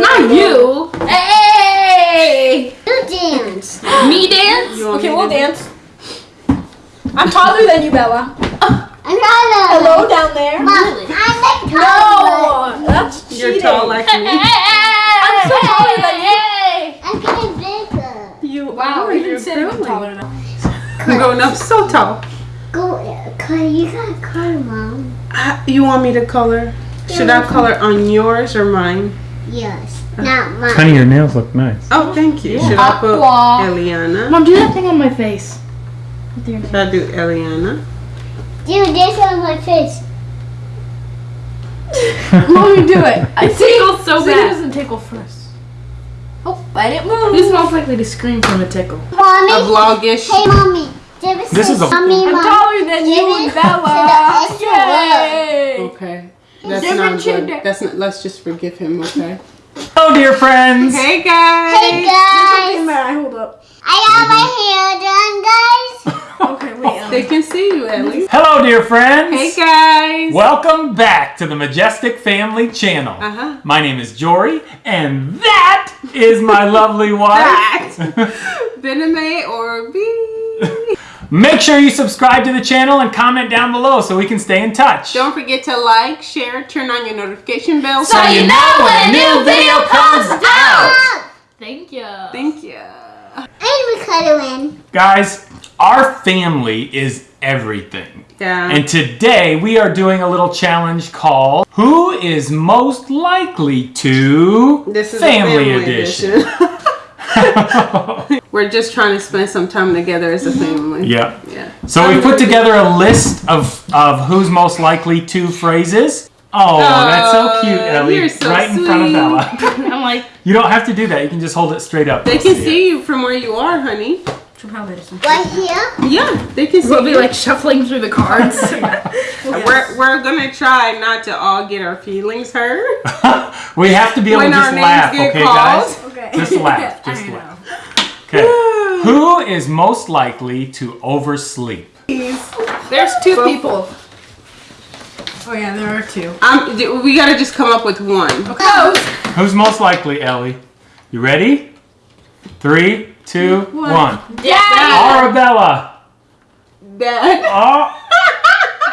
Not you. Hey. You dance. Me dance? Okay, we'll dance. I'm taller than you, Bella. I'm taller. Hello down there. Mom, Really? I'm like taller. No, that's cheating. You're tall like me. I'm so taller than you. I'm getting bigger. You Wow, you You're didn't you were taller than I'm going up so tall. Go, color. You got color, mom. Uh, You want me to color? Should I color on yours or mine? Yes. Not mine. Honey, your nails look nice. Oh, thank you. Should I put Aqua. Eliana? Mom, do that thing on my face. With your Should I do Eliana? Dude, this on my face. Mommy, do it. I It tickles so See, it bad. doesn't tickle first. Oh, I didn't move. Who's most likely to scream from a tickle? Mommy. A vlogish. Hey, mommy. David This is a- mommy, I'm mom. taller than you and Bella. to the extra Yay. Okay. That's Different not good. gender. That's not. Let's just forgive him. Okay. Hello, dear friends. Hey guys. Hey, Hey, guys. man, hold up. I got my hair done, guys. Okay, wait. Um, They can see you at least. Hello, dear friends. Hey guys. Welcome back to the Majestic Family Channel. Uh-huh. My name is Jory, and that is my lovely wife. Bename or B. Make sure you subscribe to the channel and comment down below so we can stay in touch. Don't forget to like, share, turn on your notification bell. So you know when a new video comes Ah, Thank you. Thank you. and we cuddling. Guys, our family is everything. Yeah. And today we are doing a little challenge called Who is Most Likely to this is Family, a family Edition. We're just trying to spend some time together as a mm-hmm. family. yeah. Yeah. So we put together a list of, of who's most likely to phrases. Oh, that's so oh, cute, Oh, Ellie. you're so right in front of sweet. Bella. I'm like, you don't have to do that. You can just hold it straight up. They can it. see you from where you are, honey. Right here. Yeah, they can see we'll be you. like shuffling through the cards. We're, we're gonna try not to all get our feelings hurt. we have to be able When to our just names laugh, okay, called. guys? Okay. Just laugh. I Just know. laugh. Okay. Who is most likely to oversleep? There's two people. Oh yeah, there are two. Um, we gotta just come up with one. Close. Who's most likely, Ellie? You ready? Three, two, one. Yeah. Arabella. That.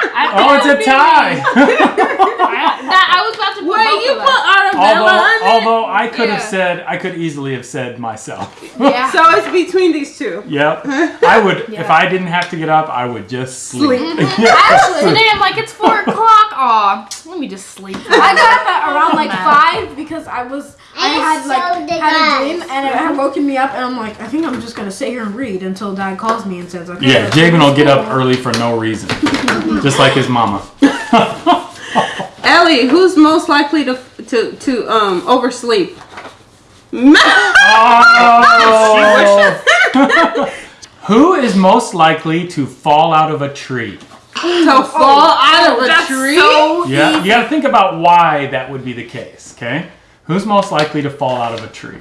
Oh, I, oh, it's a tie. I, that, I was about to put Wait, both you of put us. Arabella although, on it? although I could have said, I could easily have said myself. Yeah. So it's between these two. Yep. I would, if I didn't have to get up, I would just sleep. Yeah. Actually, today I'm like, it's four o'clock. Aw, let me just sleep. I got up at around like five because I was I had so like did had a I. dream and it had woken me up and I'm like I think I'm just gonna sit here and read until Dad calls me and says okay. Yeah, let's Jabin will get up early for no reason. Just like his mama. Ellie, who's most likely to to to um oversleep? Oh! Who is most likely to fall out of a tree? to fall out of a That's tree? so Yeah, you gotta think about why that would be the case, okay? Who's most likely to fall out of a tree?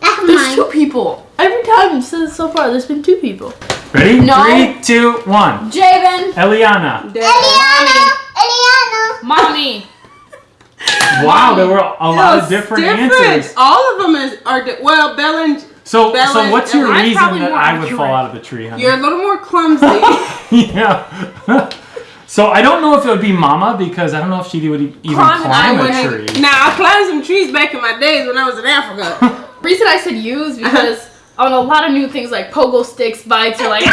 That's There's mine. two people. Every time since so far, there's been two people. Ready? No. Three, two, one. Jabin. Eliana. Eliana. Eliana. Mommy. Wow, there were a lot of different, different. answers. All of them is are well, Bella and So, Bella so what's your and- I'm reason that I would fall out of the tree, honey? you're a little more clumsy. yeah. so I don't know if it would be Mama because I don't know if she would even Climb- climb, I a wouldn't- tree. Now I climbed some trees back in my days when I was in Africa. reason I said you is uh-huh. because on a lot of new things like pogo sticks, bikes, are like. I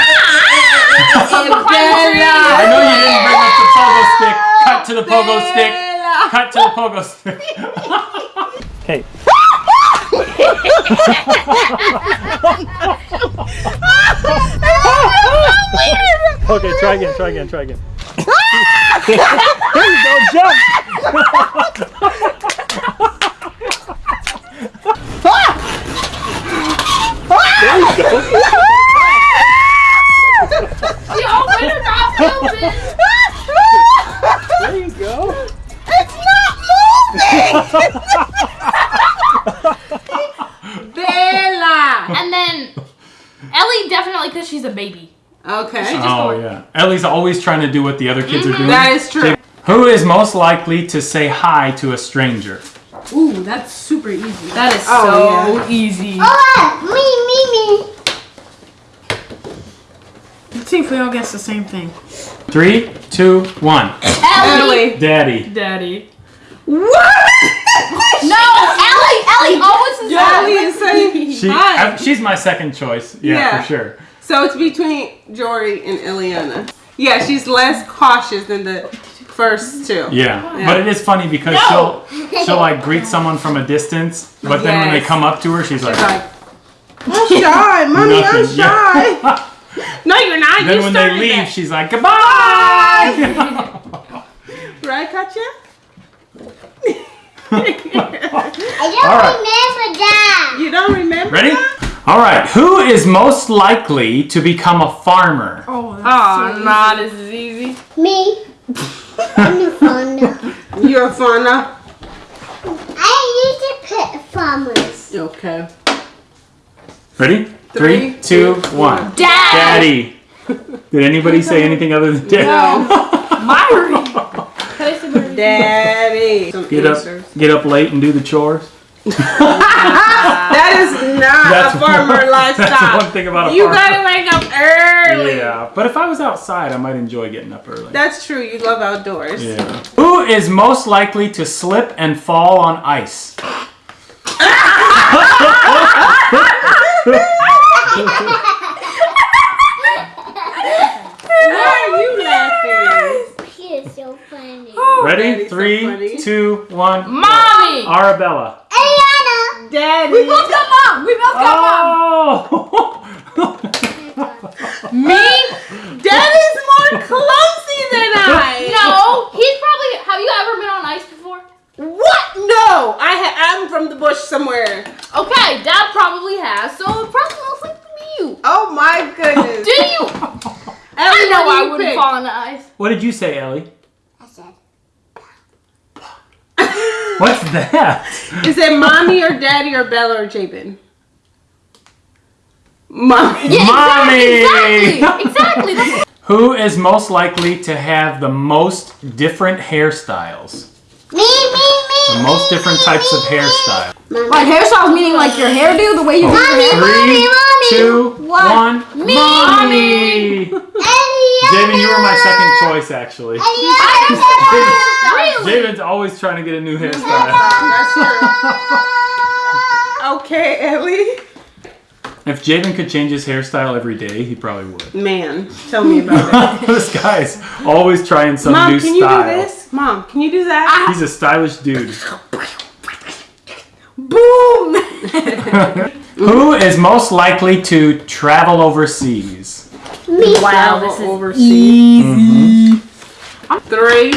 know you didn't bring up the pogo stick. Cut to the pogo stick. Cut to the pogo stick. okay. okay, try again, try again, try again. There you go, jump! there you go. The opener got filmed. There you go. It's not moving! Bella. And then Ellie definitely because she's a baby. Okay. Oh, oh yeah. Ellie's always trying to do what the other kids are mm-hmm. doing. That is true. Who is most likely to say hi to a stranger? Ooh, that's super easy. That is Oh, so yeah. easy. Oh, me, me, me. Let's see if we all guess the same thing. Three, two, one. Ellie. Daddy. Daddy. What? No, Ellie, Ellie always is Ellie is saying She, hi. I- she's my second choice. Yeah, Yeah. for sure. So it's between Jory and Eliana. Yeah, she's less cautious than the first two. Yeah. Yeah. But it is funny because No. she'll she'll like greet someone from a distance, but then when they come up to her, she's like, She's like, I'm shy, mommy, I'm shy. No, you're not. then you when they leave, that. she's like, goodbye. right, Katya? I don't All right. remember that. You don't remember? Ready? that? All right. Who is most likely to become a farmer? Oh, that's Oh, so nah, this is easy. Me. I'm the founder. You're a fauna. I used to pet farmers. Okay. Ready? Three, Three, two, two, one. one. Daddy. Did anybody say anything other than daddy? Myri. Can I say Myri? Daddy. Some Get up, answers. get up late and do the chores. That is not a farmer one, lifestyle. That's one thing about a You farmer. gotta wake up early. Yeah, but if I was outside, I might enjoy getting up early. That's true. You love outdoors. yeah. Who is most likely to slip and fall on ice? Why are you oh laughing? She is so funny. Ready? Daddy's so funny. two, one. Mommy. Arabella. Eliana. Daddy. We both got mom. We both got mom. Oh! Me? Daddy's more clumsy than I. No. He's probably. Have you ever been on ice before? What? No. I ha- I'm from the bush somewhere. Okay, Dad probably has. So it probably looks like you. Oh my goodness. Do you? I know I wouldn't fall on the ice. what did you say, Ellie? I said, What's that? Is it mommy or daddy or Bella or Jabin? Mommy. Yeah, Mommy! Exactly. Exactly. That's Who is most likely to have the most different hairstyles? me, me, me. The most different types of hairstyle. Like hairstyles meaning like your hairdo, the way you do your hair. Three, mommy. two, What? one. Me. Mommy! Javen, you were my second choice, actually. Javen's always trying to get a new hairstyle. That's true. Okay, Ellie. If Javen could change his hairstyle every day, he probably would. Man, tell me about it. this guy's always trying some Mom, new can you do this? Mom, can you do that? He's a stylish dude. Boom! Who is most likely to travel overseas? Me. Wow, this is overseas. Mm-hmm. Three,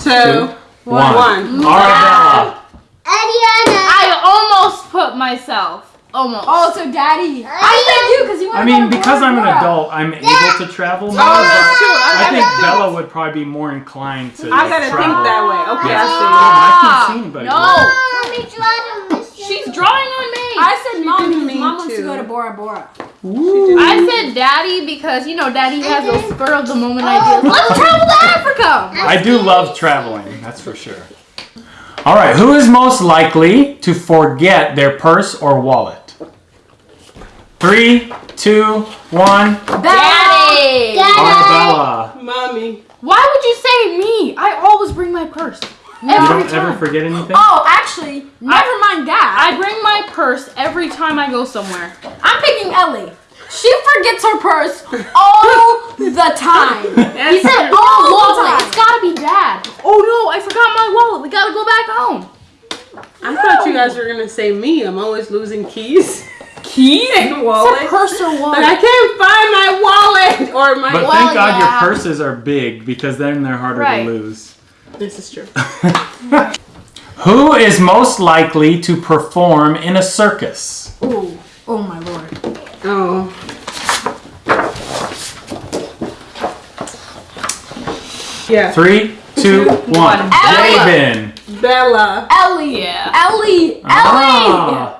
two, One. one. Arabella. Eliana. I almost put myself. Almost. Oh, so daddy. I said you because you want I mean, because I'm an adult, I'm able to travel more, Oh, but that's true. I I think gotta Bella would probably be more inclined to I gotta think that way. Okay, Yeah. I oh, I can't see anybody. No. Mommy, try to miss She's drawing on me. I said mom didn't because mean mom wants to to. go to Bora Bora. I said daddy because you know daddy has those spur of the moment ideas. Let's travel to Africa. I do love traveling, that's for sure. All right, who is most likely to forget their purse or wallet? Three, two, one. Daddy. Arabella. Mommy. Why would you say me? I always bring my purse. You don't time. ever forget anything? Oh, actually, never mind that. I bring my purse every time I go somewhere. I'm picking Ellie. She forgets her purse all the time. He said, All "Oh, the time. It's gotta be dad." Oh no, I forgot my wallet. We gotta go back home. I thought you guys were gonna say me. I'm always losing keys. Keys and It's wallet. a purse or But wallet. I can't find my wallet or my. But Well, thank God yeah. your purses are big because then they're harder Right. to lose. This is true. Who is most likely to perform in a circus? Ooh. Oh my lord. Oh. Yeah. Three, two, one. Ella. Javen. Bella. Ellie. Yeah. Ellie. Ellie. Ah.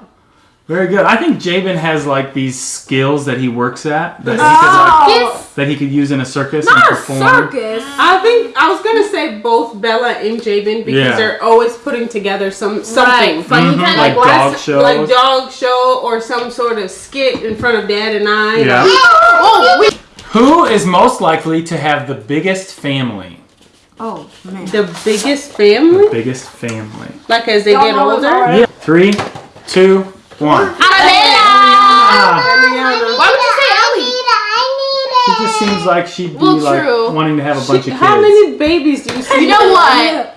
Very good. I think Jabin has like these skills that he works at that he Oh, could like, that he could use in a circus and not a perform. circus. I think I was gonna say both Bella and Jabin because Yeah. they're always putting together some something. Right. Funny Mhm, kind like of like dog Last- shows. like dog show or some sort of skit in front of Dad and I. Yeah. Oh, wait. Who is most likely to have the biggest family? Oh, man. The biggest family, Biggest family. like as they Y'all get older. alright. Yeah. Three, two, one. Eliana. Why would you say Ellie? she just seems like she'd be Well, like wanting to have a bunch of kids. how many babies do you see? You know what?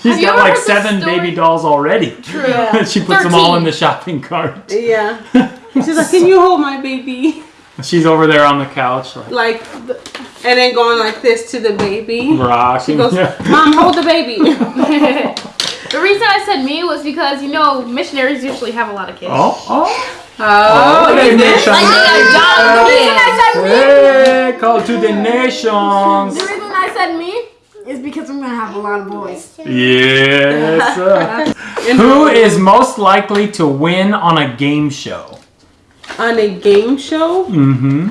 She's Have got like seven baby dolls already. True. she puts them all in the shopping cart. Yeah. She's like, can you hold my baby? She's over there on the couch, like Like, and then going like this to the baby. rocking. She goes, Yeah. Mom, hold the baby. The reason I said me was because you know missionaries usually have a lot of kids. Oh, oh. Oh, hey, you did? Like The reason I said me, Hey, call to the nations. the reason I said me is because I'm gonna have a lot of boys. Yes. Who is most likely to win on a game show? on a game show? Mm-hmm.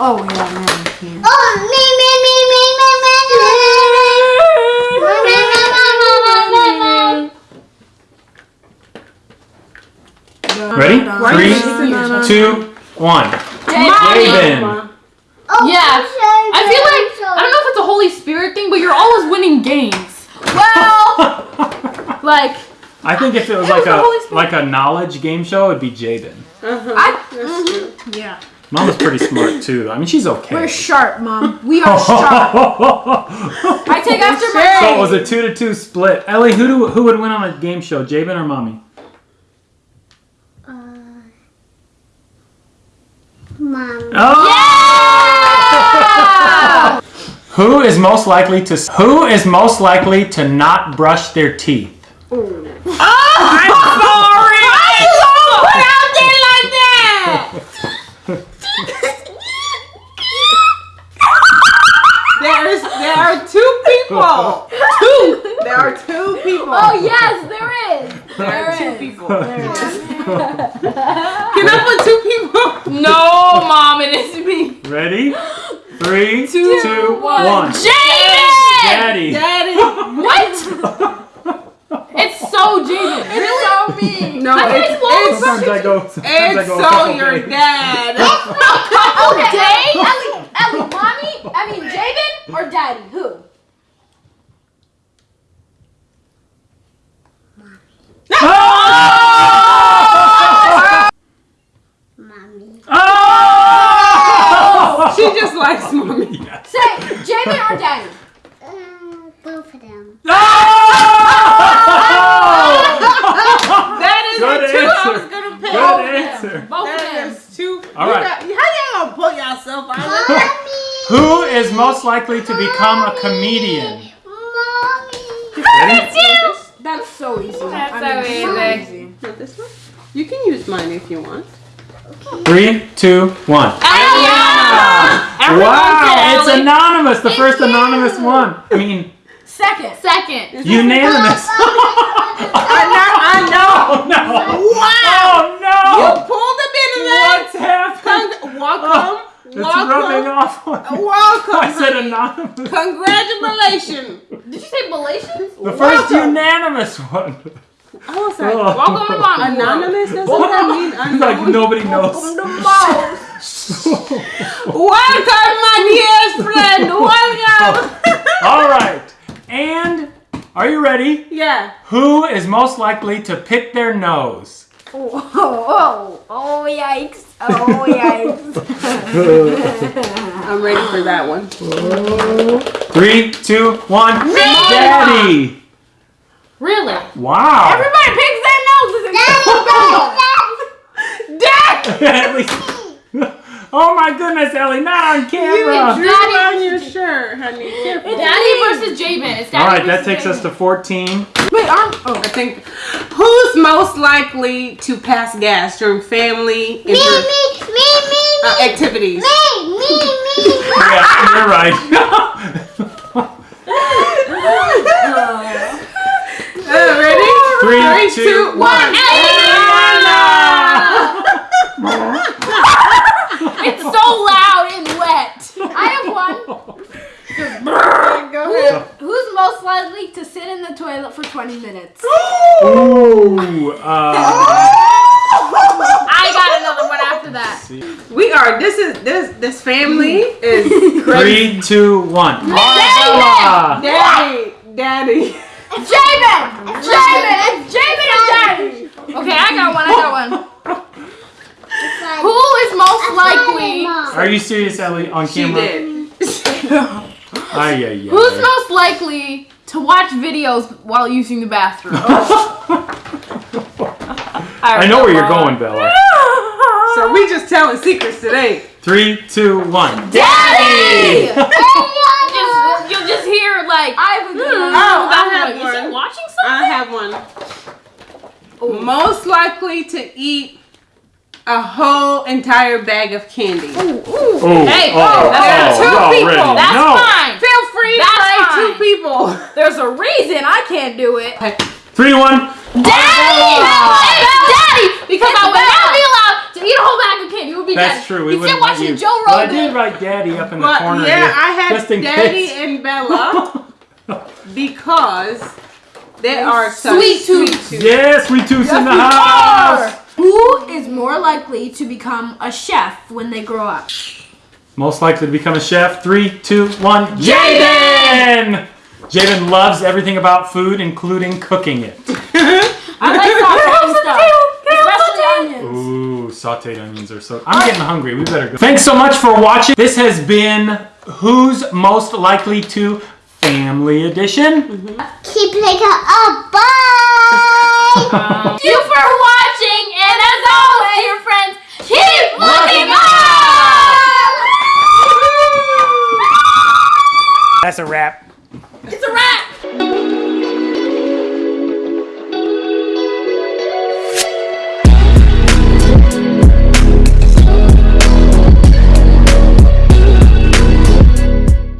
Oh yeah, man. I can't. Ready? Why Three, are you saying that? two, one. Mommy. Yeah. I feel like I don't know if it's a Holy Spirit thing, but you're always winning games. Well, like I think if it was It like was a like a knowledge game show, it'd be Jaden. Uh-huh. I- That's true. Yeah. Mama's pretty smart too. I mean, she's okay. We're sharp, mom. We are sharp. I take after my so it was a two to two split. Ellie, who do, who would win on a game show, Javen or Mommy? Mom. Oh! Who is most likely to Who is most likely to not brush their teeth? Oh, I'm sorry. Why you put out there like that? There's there are two people. Two. There are two people. Oh yes, there is. there are two is. people. Can I put two people? No, mom, it is me. Ready? Three, two, one. one. Jaden! Daddy. Daddy. What? It's so Jaden. Really? so me. No, I it's, think it's Sometimes I go. Sometimes I go. a so couple your days. dad. couple days. Ellie, Ellie, mommy, I mean Jaden or daddy? Who? Mommy. She just likes mommy. Say Jaden or daddy? Uh, both of them. Oh! That is Good the two I answer. was gonna pick. Good answer. Both of them. is two. All you right. got- how y'all gonna put yourself out of Who is most likely to become a comedian? Mommy. Ready? That's so easy. That's I so mean, easy. Not this one? You can use mine if you want. Okay. Three, two, one. Everyone Wow, said it's anonymous. The first anonymous one. I mean, Second. Second. unanimous. I know. I know. Oh no! Wow. Oh You pulled a bit of What's that. happening? Con- welcome. It's rubbing welcome. off. on me. Welcome. I said anonymous. Congratulations. Did you say Galatians? The first unanimous one. I was like, Oh. Welcome to Mommy World. anonymous? That's what that mean? It's like Unknown? nobody knows. Welcome, my dear friend. Welcome. All right. And are you ready? yeah. Who is most likely to pick their nose? Oh, oh, oh, yikes. Oh, yikes. I'm ready for that one. Three, two, one. Daddy. Really? Wow. Everybody picks their noses. At least. Oh my goodness, Ellie, not on camera. Drew on your shirt, honey. Careful. Daddy versus Javen. It's Daddy All right, that versus takes us to 14. Wait, I'm. Oh. I think who's most likely to pass gas during family Me, inter- me, me, me, uh, me, activities? me, me, me. Yeah, you're right. Three, Three two, two, one. Eliana! it's so loud and wet. I have one. Go ahead. Who, who's most likely to sit in the toilet for 20 minutes? Ooh. Uh, I got another one after that. We are. This is this this family hmm. is crazy. Three, two, one. Daddy, daddy, daddy. Jamin! Jamin! It's Jamin and Daddy! Okay, I got one. I got one. Who is most likely? Are you serious, Ellie? On She camera? did. Ay, ay, Who's ay. most likely to watch videos while using the bathroom? I know where you're going, Bella. So we just telling secrets today. Three, two, one. Daddy! just, you'll just hear like I have a good. Oh, I I'm have like, is he one. watching I something? Have one. Most likely to eat a whole entire bag of candy. Oh, Hey, oh, that's oh, two already. people. That's no. fine. Feel free to That's say two people. There's a reason I can't do it. Three, one. Daddy! Oh. It's Daddy! Because It's I would Bella. not be allowed to eat a whole bag of candy. It would be That's Daddy. true. We He's wouldn't still watching you. Joe But I did write Daddy up in the But corner yeah, here, I had just in Daddy case. and Bella because they are such Sweet tooth. tooth. Yes, sweet tooth in the house. Who is more likely to become a chef when they grow up? Most likely to become a chef. Three, two, one. Jaden. Jaden loves everything about food, including cooking it. I like sauteing stuff. Especially onions. Ooh, sauteed onions are so. I'm getting hungry. We better go. Thanks so much for watching. This has been Who's Most Likely to Family Edition. Keep playing up. Bye. Thank you for watching, and as always, dear friends, keep looking up! That's a wrap. It's a wrap!